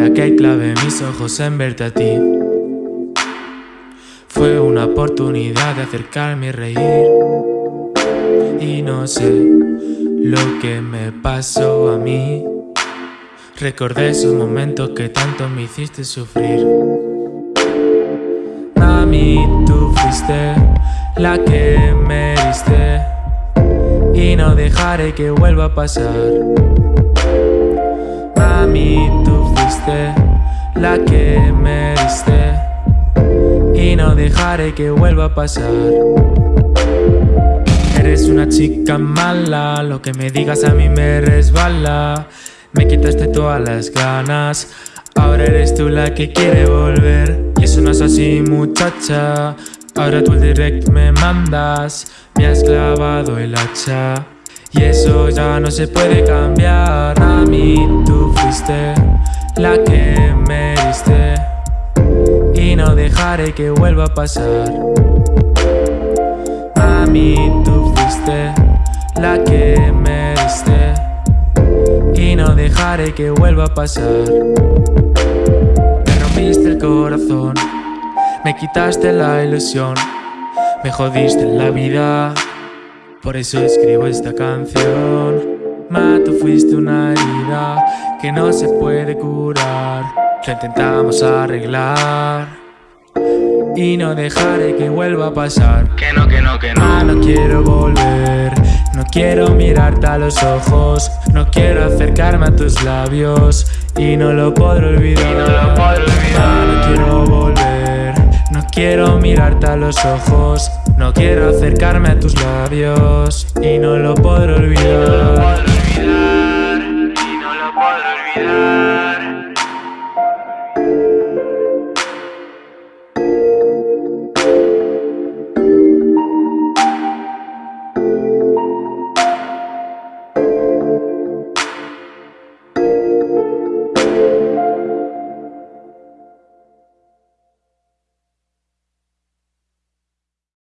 única y clave mis ojos en verte a ti. Fue una oportunidad de acercarme y reír. Y no sé lo que me pasó a mí. Recordé esos momentos que tanto me hiciste sufrir. Mami, tú fuiste la que me diste. Y no dejaré que vuelva a pasar. Mami, la que me diste. Y no dejaré que vuelva a pasar. Eres una chica mala, lo que me digas a mí me resbala. Me quitaste todas las ganas, ahora eres tú la que quiere volver. Y eso no es así muchacha, ahora tú el direct me mandas Me has clavado el hacha. Y eso ya no se puede cambiar. A mí tú fuiste la que me diste. Y no dejaré que vuelva a pasar. A mí tú fuiste la que me diste. Y no dejaré que vuelva a pasar. Me rompiste el corazón. Me quitaste la ilusión. Me jodiste la vida. Por eso escribo esta canción Ma, tú fuiste una herida que no se puede curar. Lo intentamos arreglar Y no dejaré que vuelva a pasar. Que no, que no, que no. Ma, no quiero volver No quiero mirarte a los ojos No quiero acercarme a tus labios Y no lo puedo olvidar. Y no lo puedo olvidar. Ma, no quiero volver No quiero mirarte a los ojos no quiero acercarme a tus labios y no lo podré olvidar.